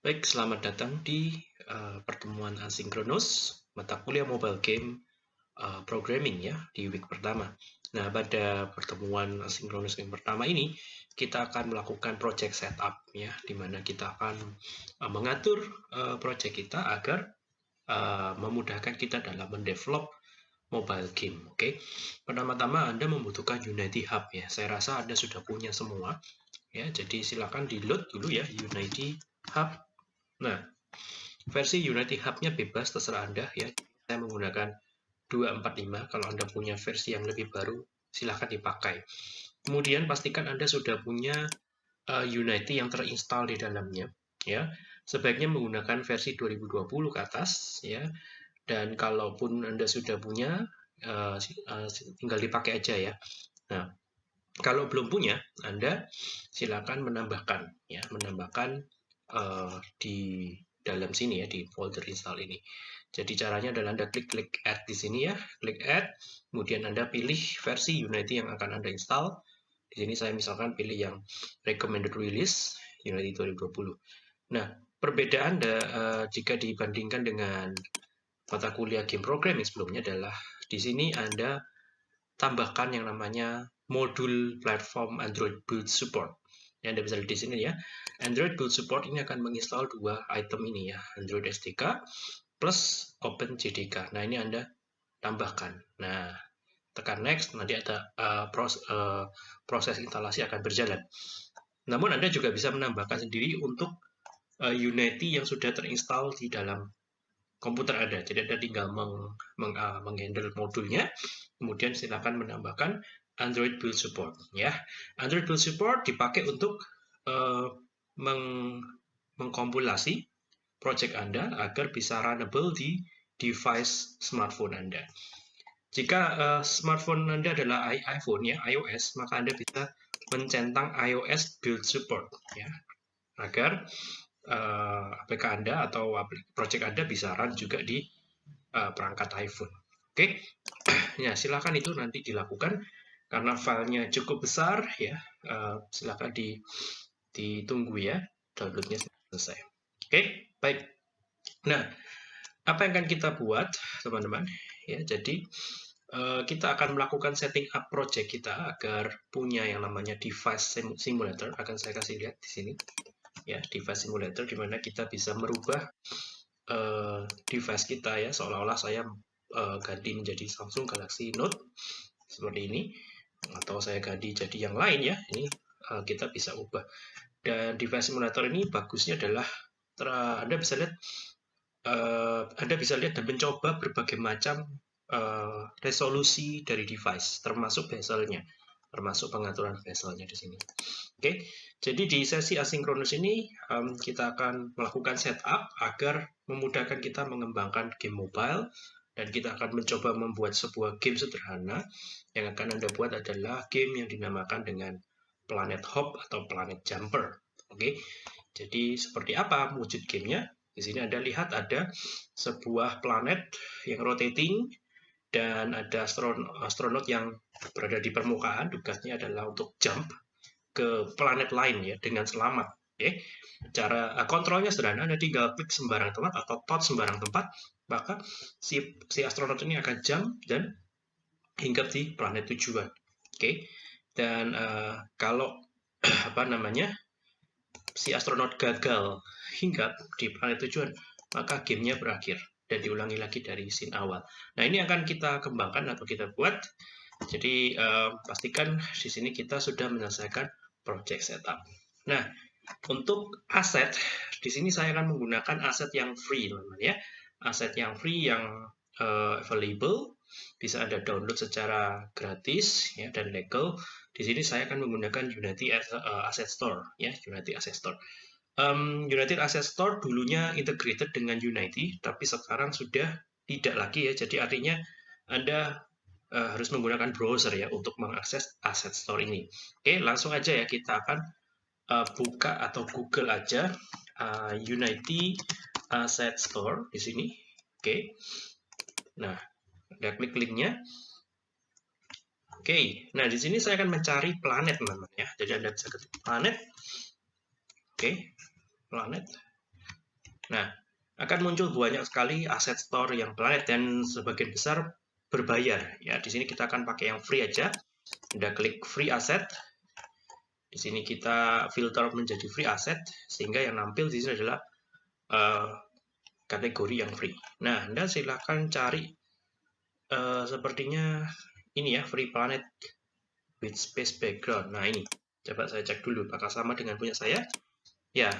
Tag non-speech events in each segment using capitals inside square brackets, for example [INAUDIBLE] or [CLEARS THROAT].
Baik, selamat datang di uh, pertemuan asinkronus mata kuliah mobile game uh, programming ya di week pertama. Nah, pada pertemuan asinkronus yang pertama ini kita akan melakukan project setup ya di mana kita akan uh, mengatur uh, project kita agar uh, memudahkan kita dalam mendevelop mobile game. Oke. Okay? Pertama-tama Anda membutuhkan Unity Hub ya. Saya rasa Anda sudah punya semua ya. Jadi silakan di-load dulu ya Unity Hub Nah, versi Unity Hub-nya bebas, terserah Anda ya. Saya menggunakan 245, kalau Anda punya versi yang lebih baru, silahkan dipakai. Kemudian pastikan Anda sudah punya uh, Unity yang terinstall di dalamnya. ya. Sebaiknya menggunakan versi 2020 ke atas, ya. Dan kalaupun Anda sudah punya, uh, uh, tinggal dipakai aja ya. Nah, kalau belum punya, Anda silakan menambahkan, ya, menambahkan uh, di dalam sini ya di folder install ini. Jadi caranya adalah Anda klik-klik add di sini ya, klik add, kemudian Anda pilih versi Unity yang akan Anda install. Di sini saya misalkan pilih yang recommended release Unity 2020. Nah, perbedaan da, uh, jika dibandingkan dengan mata kuliah game programming sebelumnya adalah di sini Anda tambahkan yang namanya modul platform Android build support. Yang Anda bisa lihat di sini ya. Android Build Support ini akan menginstal dua item ini ya, Android SDK plus OpenJDK. Nah, ini Anda tambahkan. Nah, tekan next, nanti ada uh, pros, uh, proses instalasi akan berjalan. Namun Anda juga bisa menambahkan sendiri untuk uh, Unity yang sudah terinstall di dalam komputer Anda. Jadi Anda tinggal meng, meng, uh, menghandle modulnya, kemudian silakan menambahkan Android Build Support ya. Android Build Support dipakai untuk uh, meng mengkompilasi project Anda agar bisa runnable di device smartphone Anda. Jika uh, smartphone Anda adalah iPhone ya, iOS, maka Anda bisa mencentang iOS Build Support ya, agar uh, APK Anda atau project Anda bisa run juga di uh, perangkat iPhone. Oke, okay? [CLEARS THROAT] ya silakan itu nanti dilakukan karena filenya cukup besar ya. Uh, silakan di ditunggu ya. Downloadnya selesai. Oke? Okay? baik. Nah apa yang akan kita buat teman-teman? Ya jadi kita akan melakukan setting up project kita agar punya yang namanya device simulator. Akan saya kasih lihat di sini ya device simulator di mana kita bisa merubah uh, device kita ya seolah-olah saya uh, ganti menjadi Samsung Galaxy Note seperti ini atau saya ganti jadi yang lain ya ini uh, kita bisa ubah. Dan device simulator ini bagusnya adalah Anda bisa lihat uh, Anda bisa lihat dan mencoba berbagai macam uh, resolusi dari device termasuk bezelnya termasuk pengaturan bezelnya di sini. Oke, jadi di sesi asinkronus ini um, kita akan melakukan setup agar memudahkan kita mengembangkan game mobile dan kita akan mencoba membuat sebuah game sederhana yang akan Anda buat adalah game yang dinamakan dengan Planet Hop atau Planet Jumper. Oke, jadi seperti apa wujud gamenya? Di sini Anda lihat ada sebuah planet yang rotating dan ada astronot yang berada di permukaan. Tugasnya adalah untuk jump ke planet lain ya dengan selamat. Oke, cara uh, kontrolnya sederhana. Anda tinggal klik sembarang tempat atau tot sembarang tempat maka si, si astronot ini akan jump dan hinggap di planet tujuan. Oke, dan uh, kalau [CLEARS THROAT] apa namanya si astronot gagal hinggap di planet tujuan, maka gamenya berakhir dan diulangi lagi dari scene awal. Nah ini akan kita kembangkan atau kita buat. Jadi uh, pastikan di sini kita sudah menyelesaikan project setup. Nah untuk aset di sini saya akan menggunakan aset yang free teman-teman ya aset yang free yang uh, available bisa Anda download secara gratis ya dan legal. Di sini saya akan menggunakan Unity uh, Asset Store ya, Unity Asset Store. Um, Unity Asset Store dulunya integrated dengan Unity, tapi sekarang sudah tidak lagi ya. Jadi artinya Anda uh, harus menggunakan browser ya untuk mengakses Asset Store ini. Oke, langsung aja ya kita akan uh, buka atau Google aja uh, Unity Asset Store di sini. Oke. Nah, Anda klik linknya. Oke. Nah, di sini saya akan mencari planet, teman-teman ya. Jadi Anda bisa ketik planet. Oke. Planet. Nah, akan muncul banyak sekali aset store yang planet dan sebagian besar berbayar. Ya, di sini kita akan pakai yang free aja. Anda klik free asset. Di sini kita filter menjadi free asset sehingga yang nampil di sini adalah uh, kategori yang free. Nah, Anda silakan cari uh, sepertinya ini ya free planet with space background. Nah, ini coba saya cek dulu apakah sama dengan punya saya. Ya,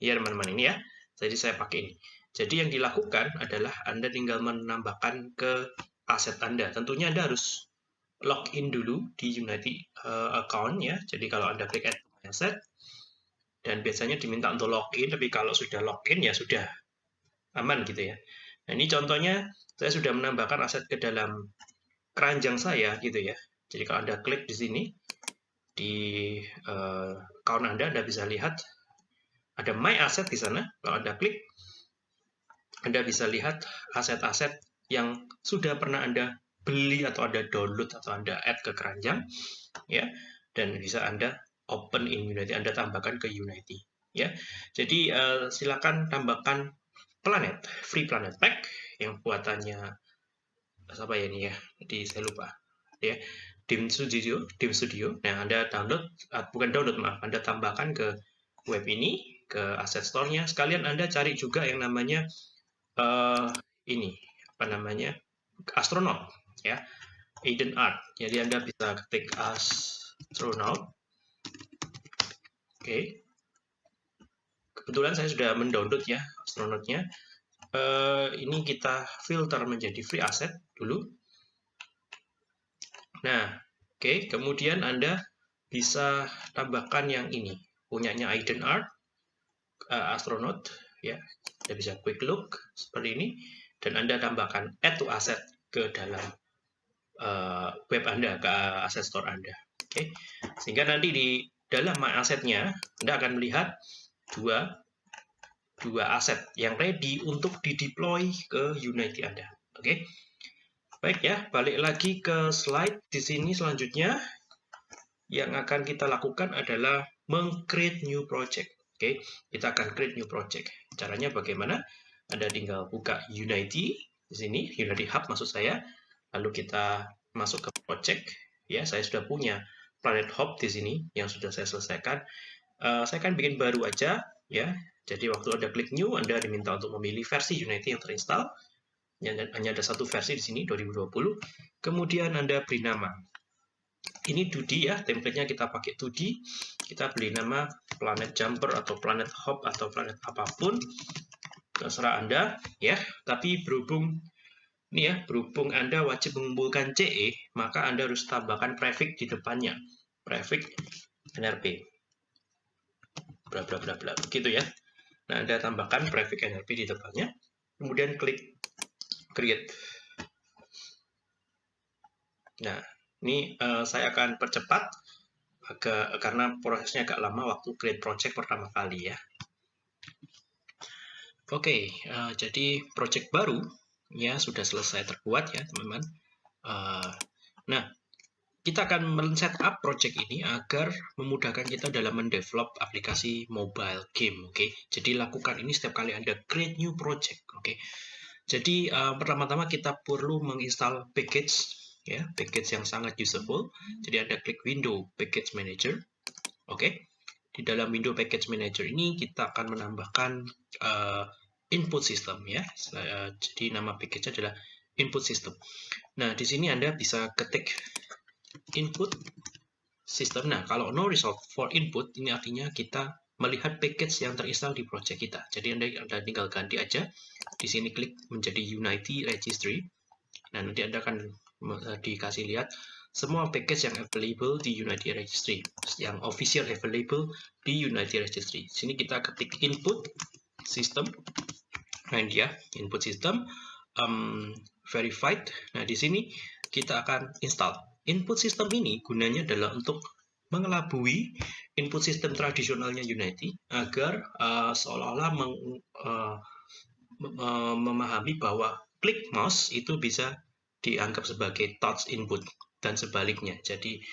ya teman-teman ini ya. Jadi saya pakai ini. Jadi yang dilakukan adalah Anda tinggal menambahkan ke aset Anda. Tentunya Anda harus login dulu di Unity uh, account ya. Jadi kalau Anda klik add asset dan biasanya diminta untuk login, tapi kalau sudah login ya sudah aman gitu ya. Nah, ini contohnya saya sudah menambahkan aset ke dalam keranjang saya gitu ya. Jadi kalau Anda klik di sini di uh, account Anda Anda bisa lihat ada my asset di sana. Kalau Anda klik Anda bisa lihat aset-aset yang sudah pernah Anda beli atau Anda download atau Anda add ke keranjang ya dan bisa Anda open in Unity Anda tambahkan ke Unity ya. Jadi uh, silakan tambahkan planet free planet pack yang buatannya apa ya ini ya. Jadi saya lupa ya. Dim Studio, Dim Studio. Nah, Anda download uh, bukan download maaf, Anda tambahkan ke web ini ke asset store-nya. Sekalian Anda cari juga yang namanya uh, ini apa namanya astronaut ya. Eden Art. Jadi anda bisa ketik astronaut oke. Okay. kebetulan saya sudah mendownload ya astronautnya uh, ini kita filter menjadi free asset dulu. Nah oke. Okay. kemudian anda bisa tambahkan yang ini. Punyanya Eden Art uh, astronaut ya. Anda bisa quick look seperti ini dan Anda tambahkan add to asset ke dalam uh, web Anda, ke asset store Anda. Oke, okay? sehingga nanti di dalam my asetnya Anda akan melihat dua dua aset yang ready untuk dideploy ke Unity Anda. Oke, okay? baik ya, balik lagi ke slide di sini selanjutnya yang akan kita lakukan adalah meng-create new project. Oke, okay? kita akan create new project. Caranya bagaimana? Anda tinggal buka Unity di sini, Unity Hub maksud saya. Lalu kita masuk ke project. Ya, saya sudah punya Planet Hub di sini yang sudah saya selesaikan. Uh, saya akan bikin baru aja, ya. Jadi waktu Anda klik New, Anda diminta untuk memilih versi Unity yang terinstall. Hanya ada satu versi di sini, 2020. Kemudian Anda beri nama. Ini 2D ya, template-nya kita pakai 2D. Kita beri nama Planet Jumper atau Planet Hop atau Planet apa pun terserah Anda ya. Tapi berhubung ini ya, berhubung Anda wajib mengumpulkan CE, maka Anda harus tambahkan prefix di depannya. Prefix NRP. Bla bla bla bla. Begitu ya. Nah, Anda tambahkan prefix NRP di depannya. Kemudian klik create. Nah, ini uh, saya akan percepat agak karena prosesnya agak lama waktu create project pertama kali ya. Oke, okay, uh, eh, jadi project baru ya sudah selesai terbuat ya teman-teman. Uh, nah, kita akan men-setup project ini agar memudahkan kita dalam mendevelop aplikasi mobile game. Oke, okay? jadi lakukan ini setiap kali Anda create new project. Oke, okay? jadi uh, pertama-tama kita perlu menginstal package ya, package yang sangat useful. Jadi Anda klik Window Package Manager. Oke. Okay? Di dalam window package manager ini kita akan menambahkan uh, input system ya. Uh, jadi nama package adalah input system. Nah, di sini Anda bisa ketik input system. Nah, kalau no result for input ini artinya kita melihat package yang terinstall di project kita. Jadi Anda, Anda tinggal ganti aja. Di sini klik menjadi Unity Registry. Nah, nanti Anda akan uh, dikasih lihat semua package yang available di Unity Registry, yang official available di Unity Registry. Sini kita ketik input system, nah ini dia input system um, verified. Nah di sini kita akan install. Input system ini gunanya adalah untuk mengelabui input system tradisionalnya Unity agar uh, seolah-olah uh, memahami bahwa klik mouse itu bisa dianggap sebagai touch input dan sebaliknya. Jadi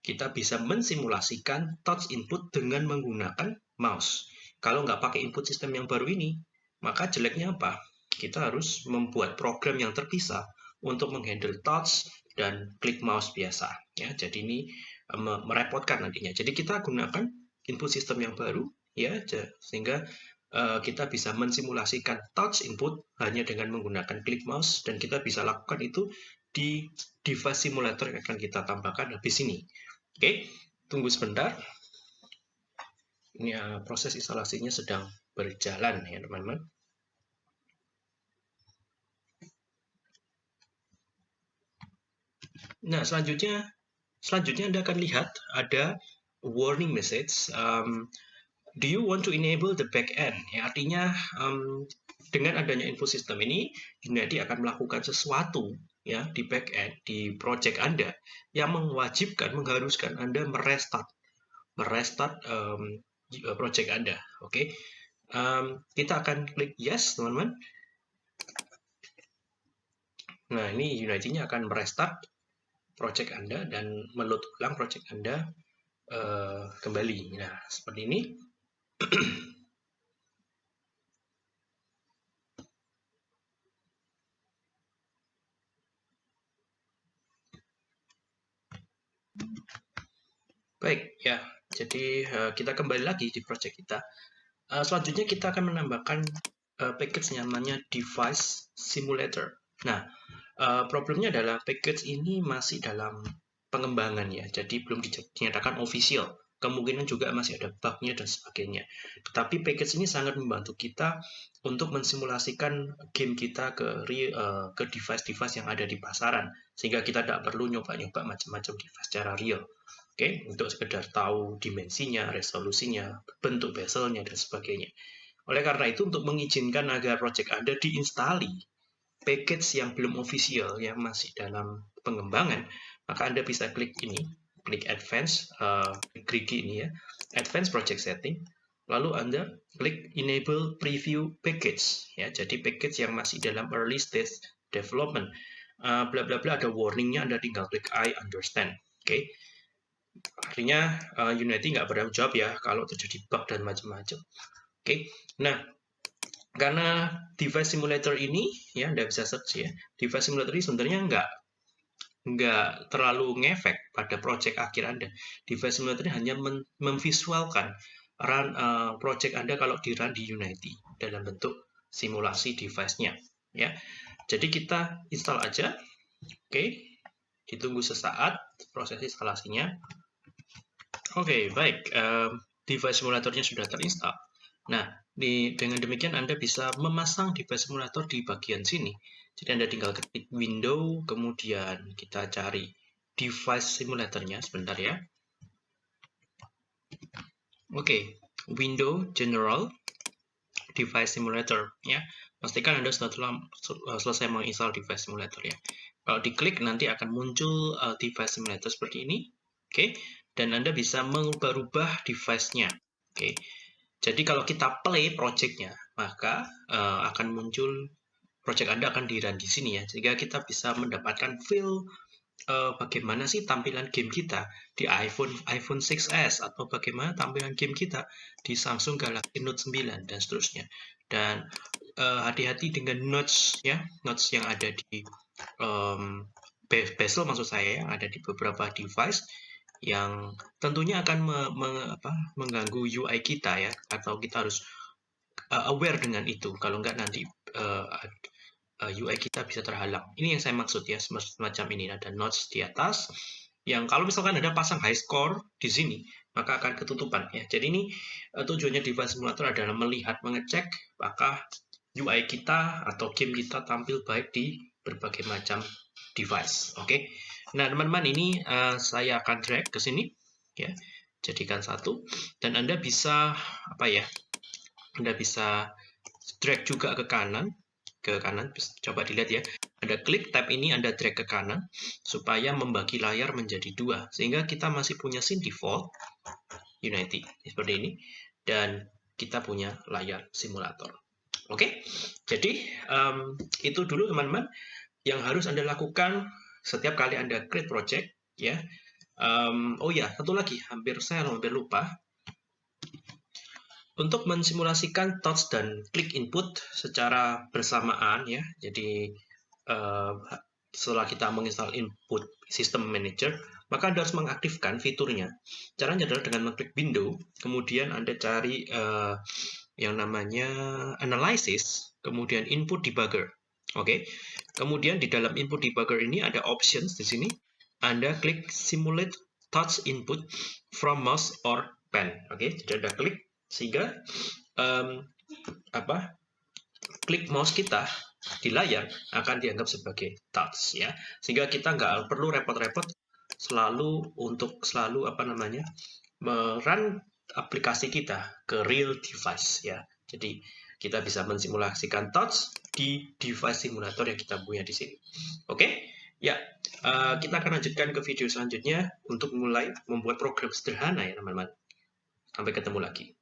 kita bisa mensimulasikan touch input dengan menggunakan mouse. Kalau nggak pakai input sistem yang baru ini, maka jeleknya apa? Kita harus membuat program yang terpisah untuk menghandle touch dan klik mouse biasa. Ya, jadi ini eh, merepotkan nantinya. Jadi kita gunakan input sistem yang baru, ya, sehingga uh, kita bisa mensimulasikan touch input hanya dengan menggunakan klik mouse dan kita bisa lakukan itu di device simulator yang akan kita tambahkan habis ini. Oke, tunggu sebentar. Ini uh, proses instalasinya sedang berjalan ya teman-teman. Nah, selanjutnya selanjutnya Anda akan lihat ada warning message um, do you want to enable the back end ya artinya um, dengan adanya info sistem ini Unity akan melakukan sesuatu ya di back end di project Anda yang mewajibkan mengharuskan Anda merestart merestart um, project Anda oke okay? um, kita akan klik yes teman-teman nah ini Unity-nya akan merestart project Anda dan meload ulang project Anda uh, kembali. Nah, seperti ini. [CLEARS THROAT] Baik, ya. Jadi uh, kita kembali lagi di project kita. Uh, selanjutnya kita akan menambahkan uh, package namanya device simulator. Nah, uh, problemnya adalah package ini masih dalam pengembangan ya, jadi belum dinyatakan official. Kemungkinan juga masih ada bugnya dan sebagainya. Tetapi package ini sangat membantu kita untuk mensimulasikan game kita ke ke device-device yang ada di pasaran, sehingga kita tidak perlu nyoba-nyoba macam-macam device secara real. Oke, untuk sekedar tahu dimensinya, resolusinya, bentuk bezelnya dan sebagainya. Oleh karena itu, untuk mengizinkan agar project Anda diinstali package yang belum official, yang masih dalam pengembangan, maka Anda bisa klik ini, klik Advanced, uh, Grigi ini ya, Advanced Project Setting, lalu Anda klik Enable Preview Package, ya, jadi package yang masih dalam early stage development, uh, bla bla bla ada warningnya, Anda tinggal klik I understand, oke. Okay? Artinya uh, Unity nggak bertanggung jawab ya kalau terjadi bug dan macam-macam. Oke, okay? nah karena device simulator ini ya Anda bisa search ya, device simulator ini sebenarnya nggak nggak terlalu ngefek pada project akhir Anda. Device simulator ini hanya memvisualkan run uh, project Anda kalau di run di Unity dalam bentuk simulasi device-nya. Ya, jadi kita install aja. Oke, okay. ditunggu sesaat proses instalasinya. Oke, okay, baik. Uh, device simulatornya sudah terinstall. Nah, di, dengan demikian Anda bisa memasang device simulator di bagian sini. Jadi Anda tinggal ketik window, kemudian kita cari device simulatornya sebentar ya. Oke, okay. window general device simulator ya. Pastikan Anda sudah telah selesai menginstal device simulator ya. Kalau diklik nanti akan muncul uh, device simulator seperti ini. Oke, okay. Dan Anda bisa mengubah-ubah device-nya. Oke. Jadi kalau kita play project-nya, maka uh, akan muncul project Anda akan di-run di sini ya, sehingga kita bisa mendapatkan feel uh, bagaimana sih tampilan game kita di iPhone iPhone 6s atau bagaimana tampilan game kita di Samsung Galaxy Note 9 dan seterusnya. Dan eh, hati-hati uh, dengan notes ya, notes yang ada di um, bezel maksud saya yang ada di beberapa device yang tentunya akan me, me, apa, mengganggu UI kita ya atau kita harus uh, aware dengan itu kalau enggak nanti uh, uh, UI kita bisa terhalang. Ini yang saya maksud ya, semacam ini ada notes di atas yang kalau misalkan ada pasang high score di sini, maka akan ketutupan ya. Jadi ini uh, tujuannya device simulator adalah melihat, mengecek apakah UI kita atau game kita tampil baik di berbagai macam device. Oke. Okay? Nah, teman-teman ini uh, saya akan drag ke sini ya. Jadikan satu dan Anda bisa apa ya? Anda bisa drag juga ke kanan ke kanan, coba dilihat ya. Ada klik tab ini Anda drag ke kanan supaya membagi layar menjadi dua. Sehingga kita masih punya scene default Unity seperti ini dan kita punya layar simulator. Oke, jadi um, itu dulu teman-teman yang harus Anda lakukan setiap kali Anda create project ya. Um, oh ya, satu lagi, hampir saya hampir lupa. untuk mensimulasikan touch dan klik input secara bersamaan ya. Jadi uh, setelah kita menginstal input system manager, maka Anda harus mengaktifkan fiturnya. Caranya adalah dengan mengklik window, kemudian Anda cari uh, yang namanya analysis, kemudian input debugger. Oke. Okay? Kemudian di dalam input debugger ini ada options di sini. Anda klik simulate touch input from mouse or pen. Oke, okay? jadi Anda klik sehingga um, apa klik mouse kita di layar akan dianggap sebagai touch ya sehingga kita nggak perlu repot-repot selalu untuk selalu apa namanya merun aplikasi kita ke real device ya jadi kita bisa mensimulasikan touch di device simulator yang kita punya di sini. Oke? Okay? ya uh, kita akan lanjutkan ke video selanjutnya untuk mulai membuat program sederhana ya teman-teman. Sampai ketemu lagi